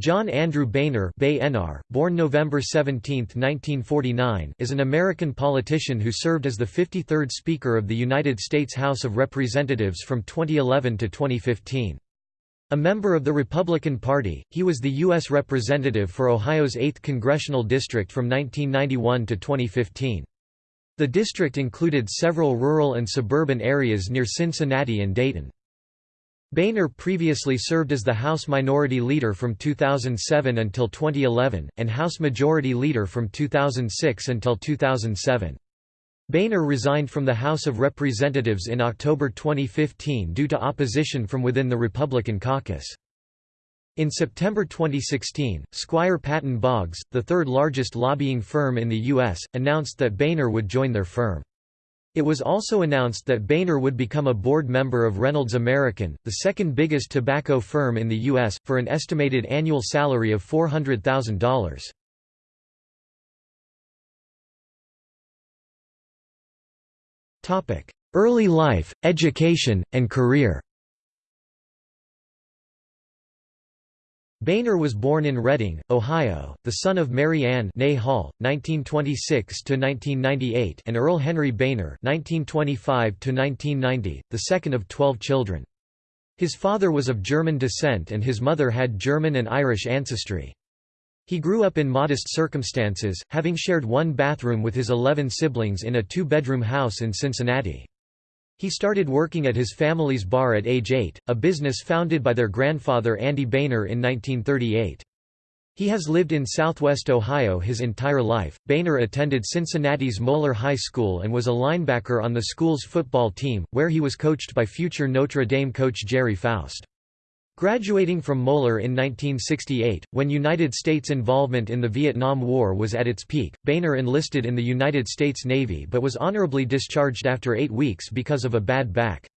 John Andrew Boehner born November 17, 1949, is an American politician who served as the 53rd Speaker of the United States House of Representatives from 2011 to 2015. A member of the Republican Party, he was the U.S. Representative for Ohio's 8th Congressional District from 1991 to 2015. The district included several rural and suburban areas near Cincinnati and Dayton. Boehner previously served as the House Minority Leader from 2007 until 2011, and House Majority Leader from 2006 until 2007. Boehner resigned from the House of Representatives in October 2015 due to opposition from within the Republican caucus. In September 2016, Squire Patton Boggs, the third largest lobbying firm in the U.S., announced that Boehner would join their firm. It was also announced that Boehner would become a board member of Reynolds American, the second biggest tobacco firm in the U.S., for an estimated annual salary of $400,000. Early life, education, and career Boehner was born in Reading, Ohio, the son of Mary Ann Hall, 1926–1998 and Earl Henry Boehner 1925–1990, the second of twelve children. His father was of German descent and his mother had German and Irish ancestry. He grew up in modest circumstances, having shared one bathroom with his eleven siblings in a two-bedroom house in Cincinnati. He started working at his family's bar at age 8, a business founded by their grandfather Andy Boehner in 1938. He has lived in southwest Ohio his entire life. Boehner attended Cincinnati's Moeller High School and was a linebacker on the school's football team, where he was coached by future Notre Dame coach Gerry Faust. Graduating from Moeller in 1968, when United States involvement in the Vietnam War was at its peak, Boehner enlisted in the United States Navy but was honorably discharged after eight weeks because of a bad back.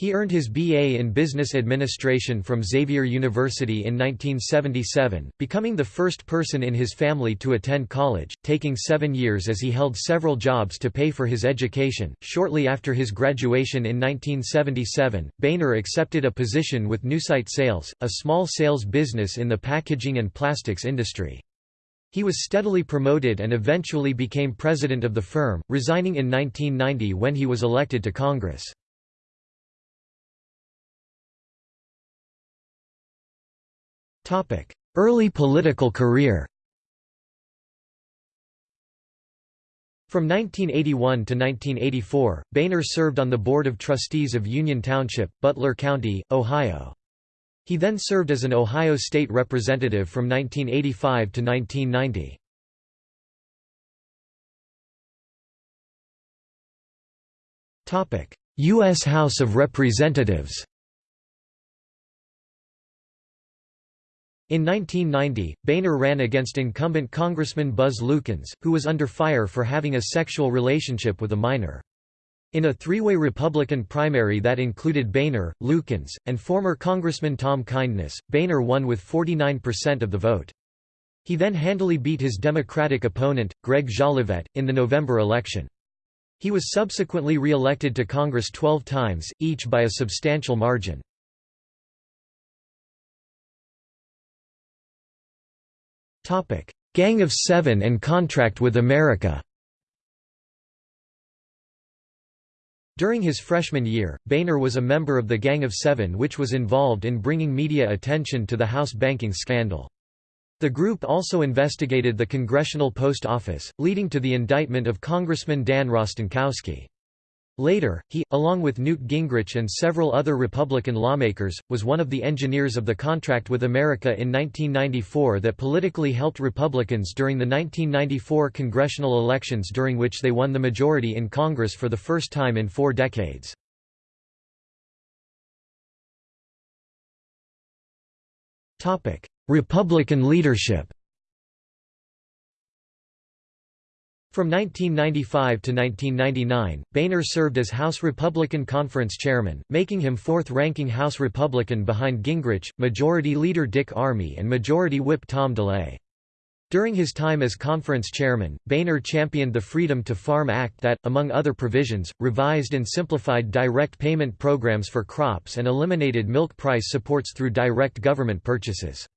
He earned his B.A. in Business Administration from Xavier University in 1977, becoming the first person in his family to attend college, taking seven years as he held several jobs to pay for his education. Shortly after his graduation in 1977, Boehner accepted a position with Nucite Sales, a small sales business in the packaging and plastics industry. He was steadily promoted and eventually became president of the firm, resigning in 1990 when he was elected to Congress. Early political career From 1981 to 1984, Boehner served on the Board of Trustees of Union Township, Butler County, Ohio. He then served as an Ohio State Representative from 1985 to 1990. U.S. House of Representatives In 1990, Boehner ran against incumbent Congressman Buzz Lukens, who was under fire for having a sexual relationship with a minor. In a three-way Republican primary that included Boehner, Lukens, and former Congressman Tom Kindness, Boehner won with 49% of the vote. He then handily beat his Democratic opponent, Greg Jolivette, in the November election. He was subsequently re-elected to Congress 12 times, each by a substantial margin. Gang of Seven and Contract with America During his freshman year, Boehner was a member of the Gang of Seven which was involved in bringing media attention to the House banking scandal. The group also investigated the Congressional Post Office, leading to the indictment of Congressman Dan Rostenkowski. Later, he, along with Newt Gingrich and several other Republican lawmakers, was one of the engineers of the contract with America in 1994 that politically helped Republicans during the 1994 congressional elections during which they won the majority in Congress for the first time in four decades. Republican leadership From 1995 to 1999, Boehner served as House Republican Conference Chairman, making him fourth-ranking House Republican behind Gingrich, Majority Leader Dick Armey and Majority Whip Tom DeLay. During his time as conference chairman, Boehner championed the Freedom to Farm Act that, among other provisions, revised and simplified direct payment programs for crops and eliminated milk price supports through direct government purchases.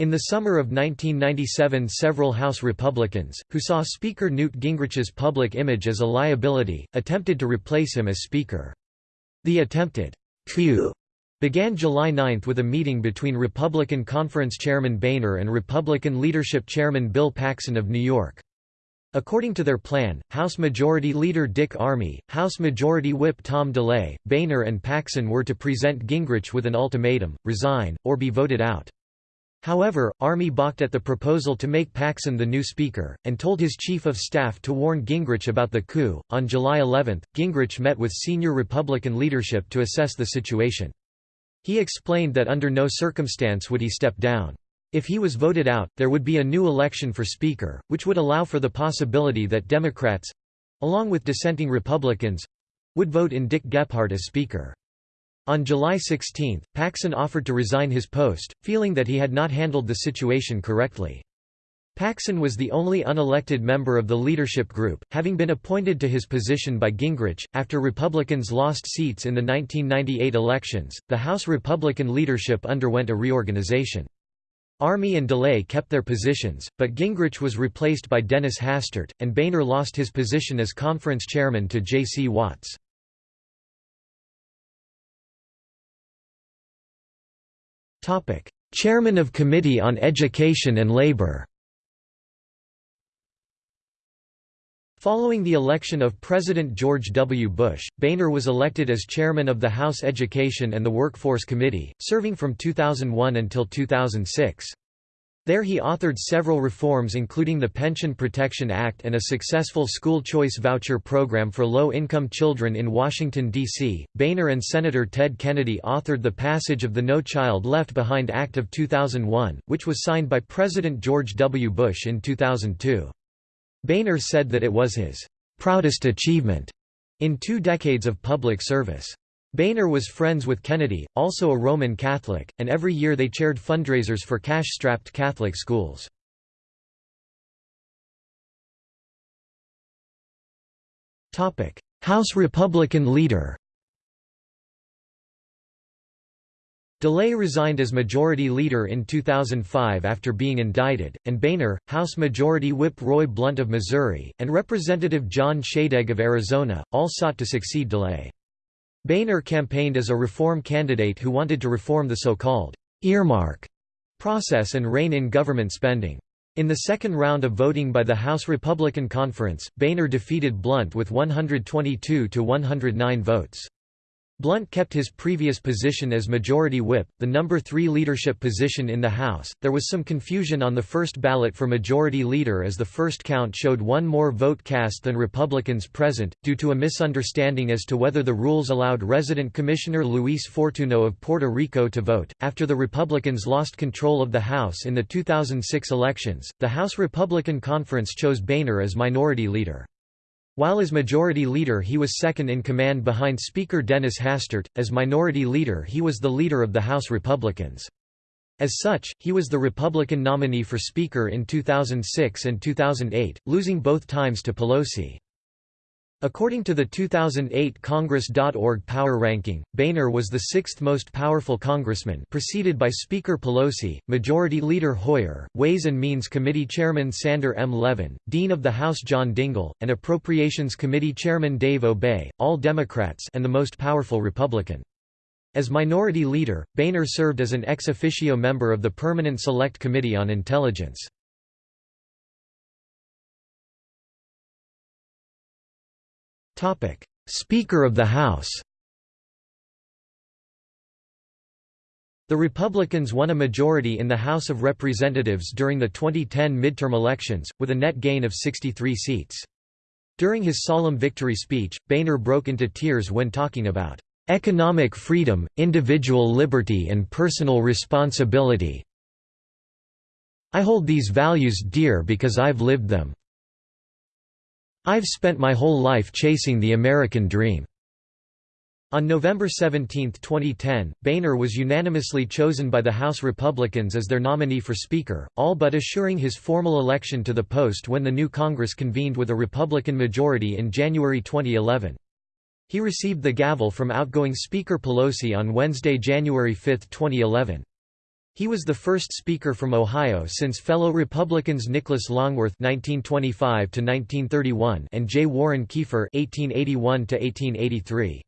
In the summer of 1997 several House Republicans, who saw Speaker Newt Gingrich's public image as a liability, attempted to replace him as Speaker. The attempted coup began July 9 with a meeting between Republican Conference Chairman Boehner and Republican Leadership Chairman Bill Paxon of New York. According to their plan, House Majority Leader Dick Armey, House Majority Whip Tom DeLay, Boehner and Paxon were to present Gingrich with an ultimatum, resign, or be voted out. However, Armey balked at the proposal to make Paxon the new speaker, and told his chief of staff to warn Gingrich about the coup. On July 11, Gingrich met with senior Republican leadership to assess the situation. He explained that under no circumstance would he step down. If he was voted out, there would be a new election for Speaker, which would allow for the possibility that Democrats—along with dissenting Republicans—would vote in Dick Gephardt as Speaker. On July 16, Paxon offered to resign his post, feeling that he had not handled the situation correctly. Paxon was the only unelected member of the leadership group, having been appointed to his position by Gingrich. After Republicans lost seats in the 1998 elections, the House Republican leadership underwent a reorganization. Armey and DeLay kept their positions, but Gingrich was replaced by Dennis Hastert, and Boehner lost his position as conference chairman to J.C. Watts. Chairman of Committee on Education and Labor Following the election of President George W. Bush, Boehner was elected as chairman of the House Education and the Workforce Committee, serving from 2001 until 2006. There he authored several reforms including the Pension Protection Act and a successful school choice voucher program for low-income children in Washington, D.C. Boehner and Senator Ted Kennedy authored the passage of the No Child Left Behind Act of 2001, which was signed by President George W. Bush in 2002. Boehner said that it was his proudest achievement in two decades of public service. Boehner was friends with Kennedy, also a Roman Catholic, and every year they chaired fundraisers for cash-strapped Catholic schools. House Republican leader DeLay resigned as Majority Leader in 2005 after being indicted, and Boehner, House Majority Whip Roy Blunt of Missouri, and Representative John Shadegg of Arizona, all sought to succeed DeLay. Boehner campaigned as a reform candidate who wanted to reform the so-called earmark process and rein in government spending. In the second round of voting by the House Republican Conference, Boehner defeated Blunt with 122 to 109 votes. Blunt kept his previous position as Majority Whip, the number three leadership position in the House. There was some confusion on the first ballot for Majority Leader as the first count showed one more vote cast than Republicans present, due to a misunderstanding as to whether the rules allowed resident Commissioner Luis Fortuno of Puerto Rico to vote. After the Republicans lost control of the House in the 2006 elections, the House Republican Conference chose Boehner as Minority Leader. While as Majority Leader he was second in command behind Speaker Dennis Hastert, as Minority Leader he was the leader of the House Republicans. As such, he was the Republican nominee for Speaker in 2006 and 2008, losing both times to Pelosi. According to the 2008 Congress.org Power Ranking, Boehner was the sixth most powerful congressman preceded by Speaker Pelosi, Majority Leader Hoyer, Ways and Means Committee Chairman Sander M. Levin, Dean of the House John Dingell, and Appropriations Committee Chairman Dave Obey, all Democrats and the most powerful Republican. As Minority Leader, Boehner served as an ex officio member of the Permanent Select Committee on Intelligence. Speaker of the House The Republicans won a majority in the House of Representatives during the 2010 midterm elections, with a net gain of 63 seats. During his solemn victory speech, Boehner broke into tears when talking about "...economic freedom, individual liberty and personal responsibility I hold these values dear because I've lived them. I've spent my whole life chasing the American dream." On November 17, 2010, Boehner was unanimously chosen by the House Republicans as their nominee for Speaker, all but assuring his formal election to the post when the new Congress convened with a Republican majority in January 2011. He received the gavel from outgoing Speaker Pelosi on Wednesday, January 5, 2011. He was the first Speaker from Ohio since fellow Republicans Nicholas Longworth (1925–1931) and J. Warren Keifer (1881–1883).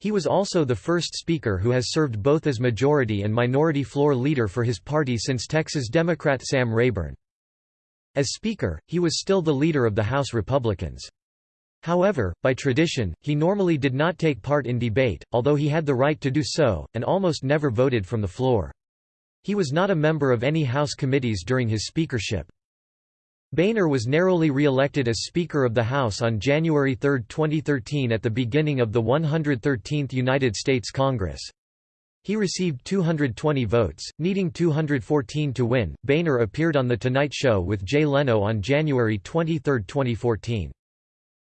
He was also the first Speaker who has served both as majority and minority floor leader for his party since Texas Democrat Sam Rayburn. As Speaker, he was still the leader of the House Republicans. However, by tradition, he normally did not take part in debate, although he had the right to do so, and almost never voted from the floor. He was not a member of any House committees during his speakership. Boehner was narrowly re-elected as Speaker of the House on January 3, 2013 at the beginning of the 113th United States Congress. He received 220 votes, needing 214 to win. Boehner appeared on The Tonight Show with Jay Leno on January 23, 2014.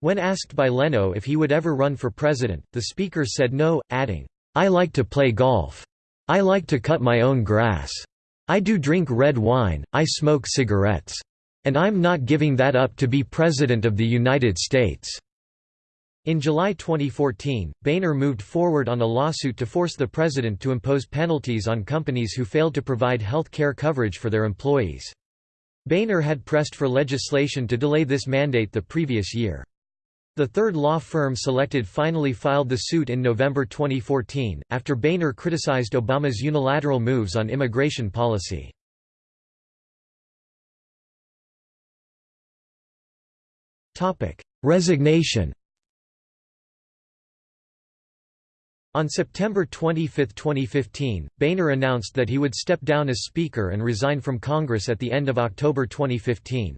When asked by Leno if he would ever run for president, the speaker said no, adding, I like to play golf. I like to cut my own grass. I do drink red wine, I smoke cigarettes. And I'm not giving that up to be President of the United States." In July 2014, Boehner moved forward on a lawsuit to force the president to impose penalties on companies who failed to provide health care coverage for their employees. Boehner had pressed for legislation to delay this mandate the previous year. The third law firm selected finally filed the suit in November 2014, after Boehner criticized Obama's unilateral moves on immigration policy. Resignation On September 25, 2015, Boehner announced that he would step down as Speaker and resign from Congress at the end of October 2015.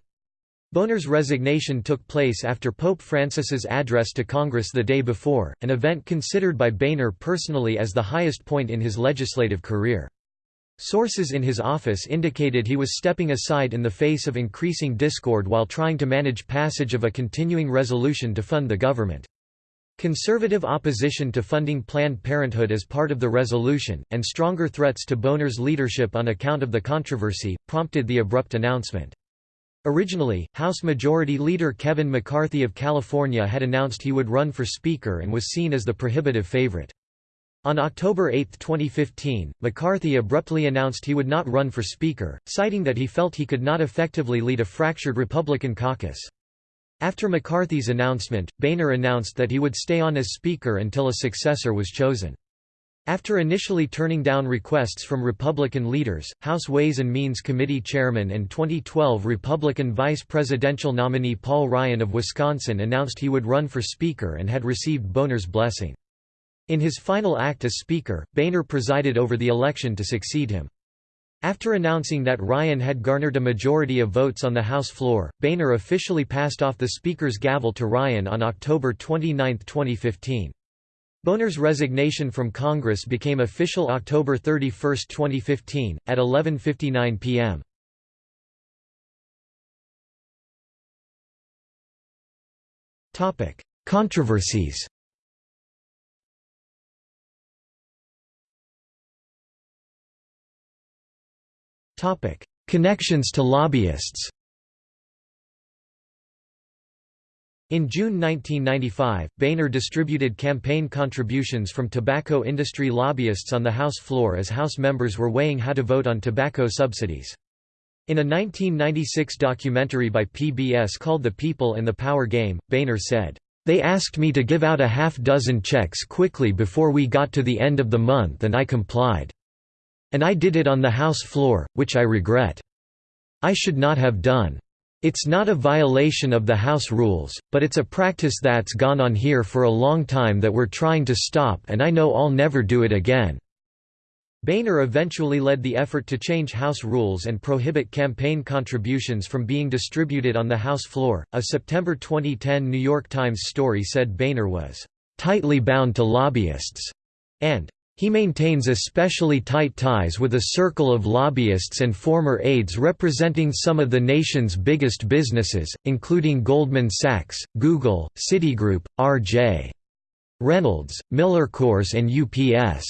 Boehner's resignation took place after Pope Francis's address to Congress the day before, an event considered by Boehner personally as the highest point in his legislative career. Sources in his office indicated he was stepping aside in the face of increasing discord while trying to manage passage of a continuing resolution to fund the government. Conservative opposition to funding Planned Parenthood as part of the resolution, and stronger threats to Boehner's leadership on account of the controversy, prompted the abrupt announcement. Originally, House Majority Leader Kevin McCarthy of California had announced he would run for Speaker and was seen as the prohibitive favorite. On October 8, 2015, McCarthy abruptly announced he would not run for Speaker, citing that he felt he could not effectively lead a fractured Republican caucus. After McCarthy's announcement, Boehner announced that he would stay on as Speaker until a successor was chosen. After initially turning down requests from Republican leaders, House Ways and Means Committee Chairman and 2012 Republican vice presidential nominee Paul Ryan of Wisconsin announced he would run for Speaker and had received Boehner's blessing. In his final act as Speaker, Boehner presided over the election to succeed him. After announcing that Ryan had garnered a majority of votes on the House floor, Boehner officially passed off the Speaker's gavel to Ryan on October 29, 2015. Boehner's resignation from Congress became official October 31, 2015, at 11.59 p.m. Controversies Connections to lobbyists In June 1995, Boehner distributed campaign contributions from tobacco industry lobbyists on the House floor as House members were weighing how to vote on tobacco subsidies. In a 1996 documentary by PBS called The People and the Power Game, Boehner said, "...they asked me to give out a half dozen checks quickly before we got to the end of the month and I complied. And I did it on the House floor, which I regret. I should not have done. It's not a violation of the House rules, but it's a practice that's gone on here for a long time that we're trying to stop and I know I'll never do it again." Boehner eventually led the effort to change House rules and prohibit campaign contributions from being distributed on the House floor. A September 2010 New York Times story said Boehner was tightly bound to lobbyists and he maintains especially tight ties with a circle of lobbyists and former aides representing some of the nation's biggest businesses, including Goldman Sachs, Google, Citigroup, R.J. Reynolds, MillerCoors and UPS.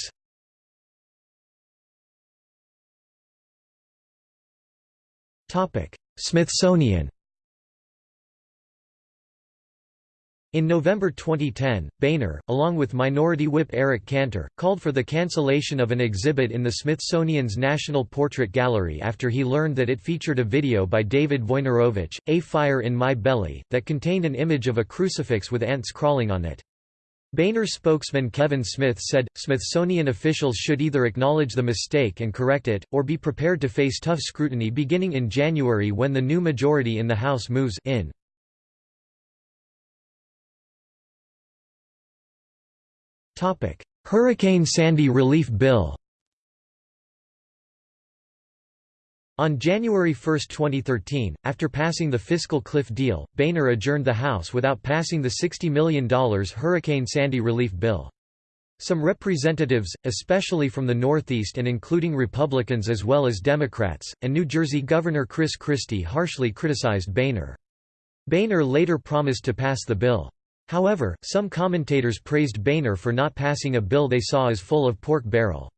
Smithsonian In November 2010, Boehner, along with Minority Whip Eric Cantor, called for the cancellation of an exhibit in the Smithsonian's National Portrait Gallery after he learned that it featured a video by David Wojnarowicz, A Fire in My Belly, that contained an image of a crucifix with ants crawling on it. Boehner spokesman Kevin Smith said, Smithsonian officials should either acknowledge the mistake and correct it, or be prepared to face tough scrutiny beginning in January when the new majority in the House moves in. Hurricane Sandy Relief Bill On January 1, 2013, after passing the fiscal cliff deal, Boehner adjourned the House without passing the $60 million Hurricane Sandy relief bill. Some representatives, especially from the Northeast and including Republicans as well as Democrats, and New Jersey Governor Chris Christie harshly criticized Boehner. Boehner later promised to pass the bill. However, some commentators praised Boehner for not passing a bill they saw as full of pork barrel.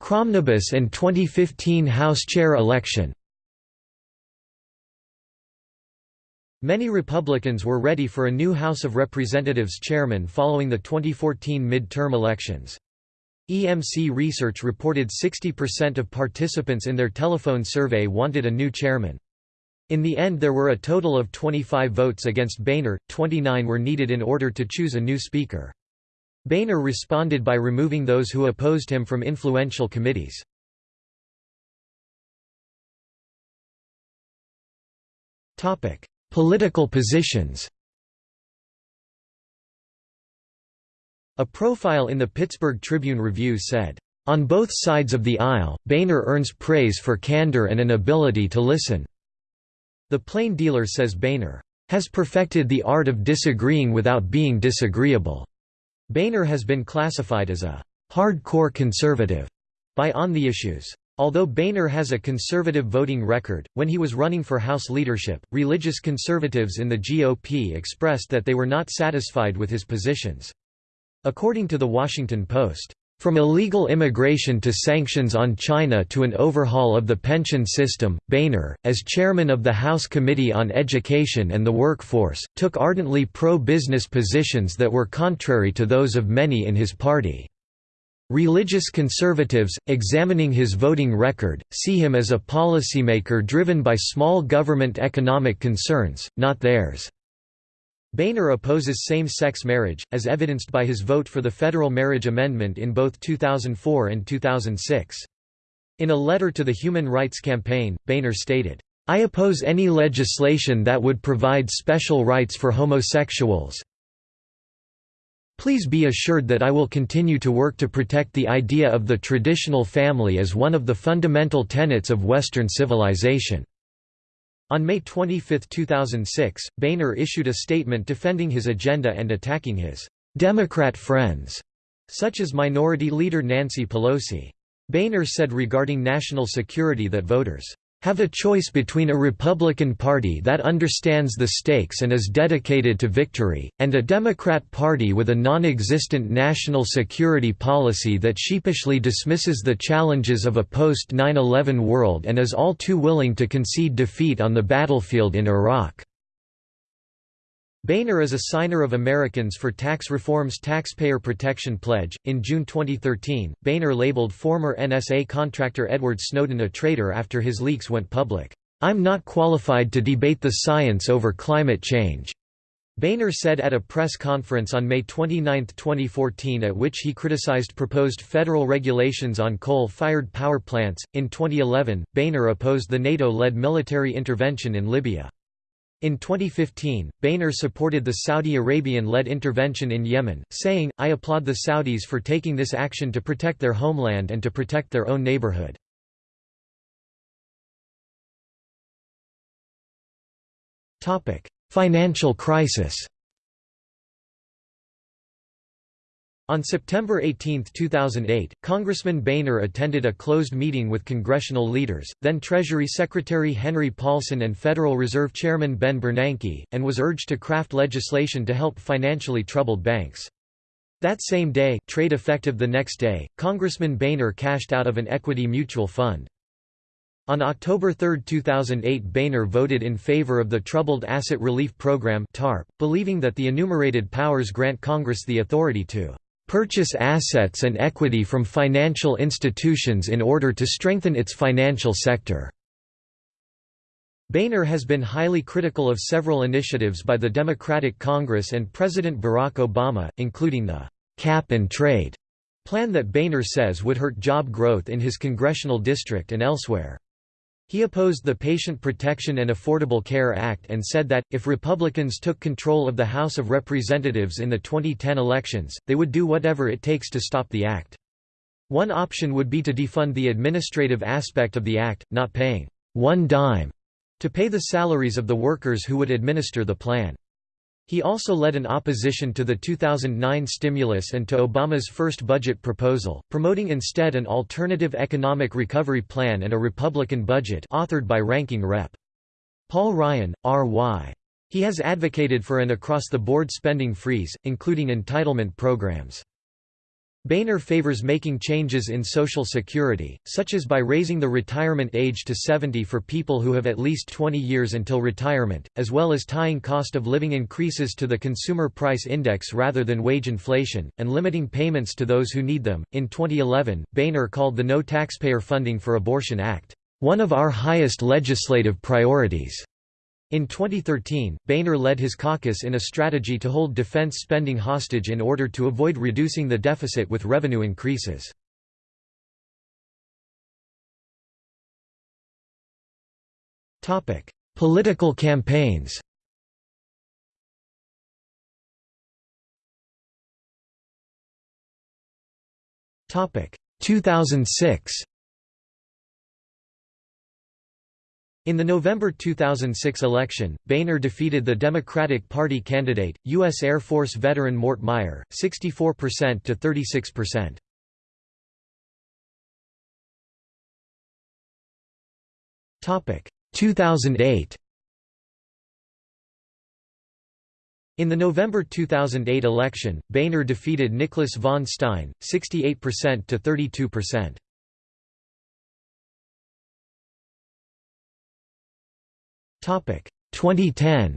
Cromnibus and 2015 House Chair election Many Republicans were ready for a new House of Representatives chairman following the 2014 midterm elections. EMC Research reported 60% of participants in their telephone survey wanted a new chairman. In the end there were a total of 25 votes against Boehner, 29 were needed in order to choose a new speaker. Boehner responded by removing those who opposed him from influential committees. Political positions A profile in the Pittsburgh Tribune Review said, "...on both sides of the aisle, Boehner earns praise for candor and an ability to listen." The Plain Dealer says Boehner, "...has perfected the art of disagreeing without being disagreeable." Boehner has been classified as a "...hardcore conservative." by On the Issues. Although Boehner has a conservative voting record, when he was running for House leadership, religious conservatives in the GOP expressed that they were not satisfied with his positions. According to The Washington Post, from illegal immigration to sanctions on China to an overhaul of the pension system, Boehner, as chairman of the House Committee on Education and the Workforce, took ardently pro-business positions that were contrary to those of many in his party. Religious conservatives, examining his voting record, see him as a policymaker driven by small government economic concerns, not theirs. Boehner opposes same-sex marriage, as evidenced by his vote for the federal marriage amendment in both 2004 and 2006. In a letter to the Human Rights Campaign, Boehner stated, I oppose any legislation that would provide special rights for homosexuals. Please be assured that I will continue to work to protect the idea of the traditional family as one of the fundamental tenets of Western civilization. On May 25, 2006, Boehner issued a statement defending his agenda and attacking his Democrat friends, such as Minority Leader Nancy Pelosi. Boehner said regarding national security that voters have a choice between a Republican Party that understands the stakes and is dedicated to victory, and a Democrat Party with a non-existent national security policy that sheepishly dismisses the challenges of a post-9-11 world and is all too willing to concede defeat on the battlefield in Iraq. Boehner is a signer of Americans for Tax Reform's Taxpayer Protection Pledge. In June 2013, Boehner labeled former NSA contractor Edward Snowden a traitor after his leaks went public. I'm not qualified to debate the science over climate change. Boehner said at a press conference on May 29, 2014, at which he criticized proposed federal regulations on coal fired power plants. In 2011, Boehner opposed the NATO led military intervention in Libya. In 2015, Boehner supported the Saudi Arabian-led intervention in Yemen, saying, I applaud the Saudis for taking this action to protect their homeland and to protect their own neighborhood. Financial crisis On September 18, 2008, Congressman Boehner attended a closed meeting with congressional leaders, then Treasury Secretary Henry Paulson and Federal Reserve Chairman Ben Bernanke, and was urged to craft legislation to help financially troubled banks. That same day, trade effective the next day, Congressman Boehner cashed out of an equity mutual fund. On October 3, 2008 Boehner voted in favor of the Troubled Asset Relief Program TARP, believing that the enumerated powers grant Congress the authority to "...purchase assets and equity from financial institutions in order to strengthen its financial sector." Boehner has been highly critical of several initiatives by the Democratic Congress and President Barack Obama, including the «cap and trade» plan that Boehner says would hurt job growth in his congressional district and elsewhere. He opposed the Patient Protection and Affordable Care Act and said that, if Republicans took control of the House of Representatives in the 2010 elections, they would do whatever it takes to stop the act. One option would be to defund the administrative aspect of the act, not paying one dime to pay the salaries of the workers who would administer the plan. He also led an opposition to the 2009 stimulus and to Obama's first budget proposal, promoting instead an alternative economic recovery plan and a Republican budget authored by Ranking Rep. Paul Ryan, R.Y. He has advocated for an across-the-board spending freeze, including entitlement programs. Boehner favors making changes in Social Security, such as by raising the retirement age to 70 for people who have at least 20 years until retirement, as well as tying cost of living increases to the Consumer Price Index rather than wage inflation, and limiting payments to those who need them. In 2011, Boehner called the No Taxpayer Funding for Abortion Act, one of our highest legislative priorities. In 2013, Boehner led his caucus in a strategy to hold defense spending hostage in order to avoid reducing the deficit with revenue increases. Political campaigns Topic 2006 In the November 2006 election, Boehner defeated the Democratic Party candidate, U.S. Air Force veteran Mort Meyer, 64% to 36%. Topic 2008. In the November 2008 election, Boehner defeated Nicholas von Stein, 68% to 32%. 2010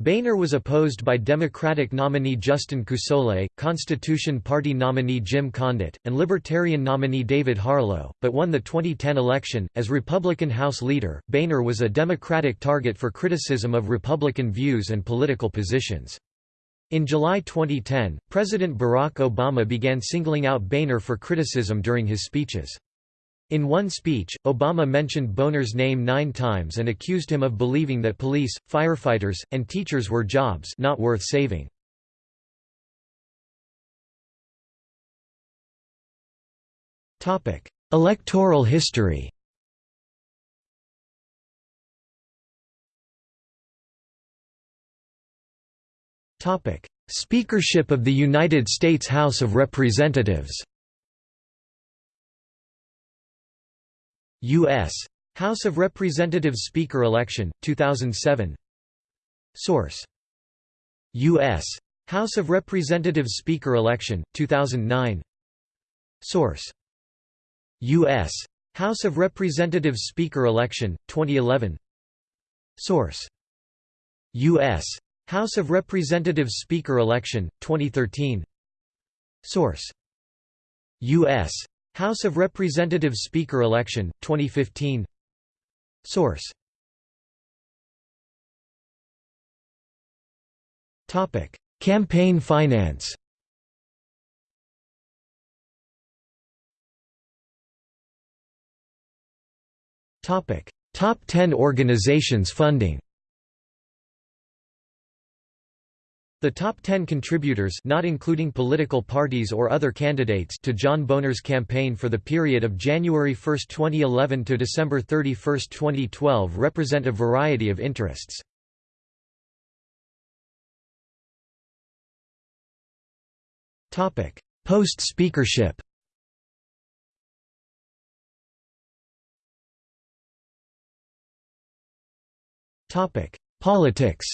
Boehner was opposed by Democratic nominee Justin Coussoule, Constitution Party nominee Jim Condit, and Libertarian nominee David Harlow, but won the 2010 election. As Republican House leader, Boehner was a Democratic target for criticism of Republican views and political positions. In July 2010, President Barack Obama began singling out Boehner for criticism during his speeches. In one speech, Obama mentioned Boehner's name nine times and accused him of believing that police, firefighters, and teachers were jobs not worth saving. Electoral history Speakership of the United States House of Representatives U.S. House of Representatives Speaker election, 2007 Source U.S. House of Representatives Speaker election, 2009 Source U.S. House of Representatives Speaker election, 2011 Source U.S. House of Representatives Speaker election, 2013 Source U.S. House of Representatives Speaker election, 2015 Source. Campaign finance. Top 10 organizations funding The top 10 contributors not including political parties or other candidates to John Boehner's campaign for the period of January 1, 2011 to December 31, 2012 represent a variety of interests. Post-speakership Politics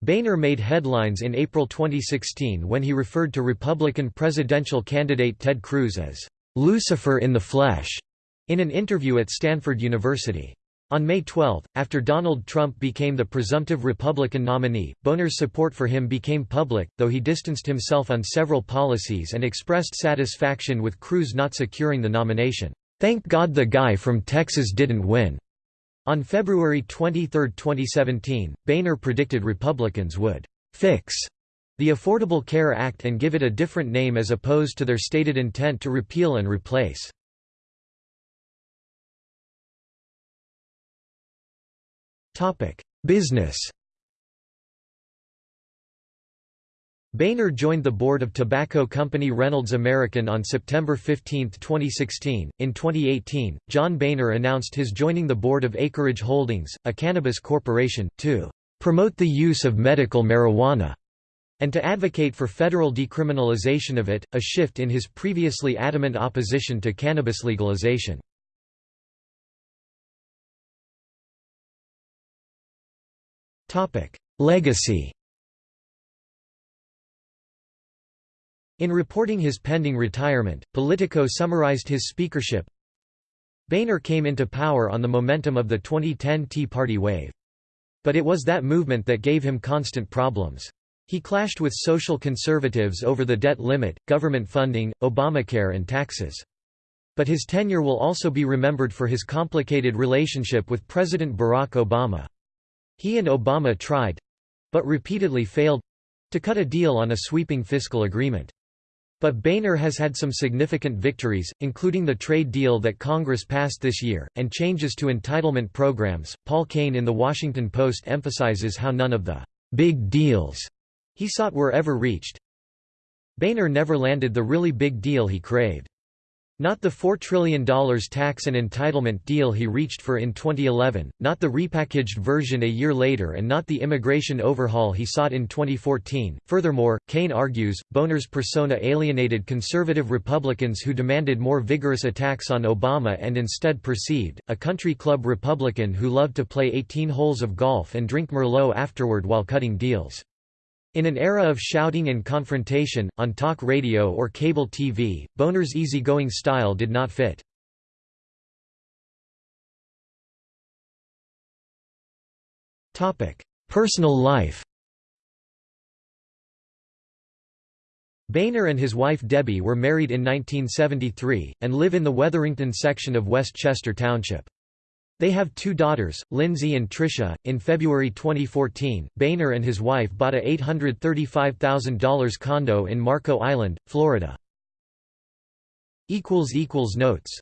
Boehner made headlines in April 2016 when he referred to Republican presidential candidate Ted Cruz as Lucifer in the flesh in an interview at Stanford University. On May 12, after Donald Trump became the presumptive Republican nominee, Boehner's support for him became public, though he distanced himself on several policies and expressed satisfaction with Cruz not securing the nomination. Thank God the guy from Texas didn't win. On February 23, 2017, Boehner predicted Republicans would fix the Affordable Care Act and give it a different name as opposed to their stated intent to repeal and replace. Business Boehner joined the board of tobacco company Reynolds American on September 15, 2016. In 2018, John Boehner announced his joining the board of Acreage Holdings, a cannabis corporation, to promote the use of medical marijuana and to advocate for federal decriminalization of it, a shift in his previously adamant opposition to cannabis legalization. Legacy In reporting his pending retirement, Politico summarized his speakership, Boehner came into power on the momentum of the 2010 Tea Party wave. But it was that movement that gave him constant problems. He clashed with social conservatives over the debt limit, government funding, Obamacare and taxes. But his tenure will also be remembered for his complicated relationship with President Barack Obama. He and Obama tried—but repeatedly failed—to cut a deal on a sweeping fiscal agreement. But Boehner has had some significant victories, including the trade deal that Congress passed this year, and changes to entitlement programs. Paul Kane in The Washington Post emphasizes how none of the big deals he sought were ever reached. Boehner never landed the really big deal he craved. Not the $4 trillion tax and entitlement deal he reached for in 2011, not the repackaged version a year later and not the immigration overhaul he sought in 2014. Furthermore, Kane argues, Boehner's persona alienated conservative Republicans who demanded more vigorous attacks on Obama and instead perceived, a country club Republican who loved to play 18 holes of golf and drink Merlot afterward while cutting deals. In an era of shouting and confrontation, on talk radio or cable TV, Boehner's easygoing style did not fit. Personal life Boehner and his wife Debbie were married in 1973, and live in the Wetherington section of West Chester Township. They have two daughters, Lindsay and Tricia. In February 2014, Boehner and his wife bought a $835,000 condo in Marco Island, Florida. Notes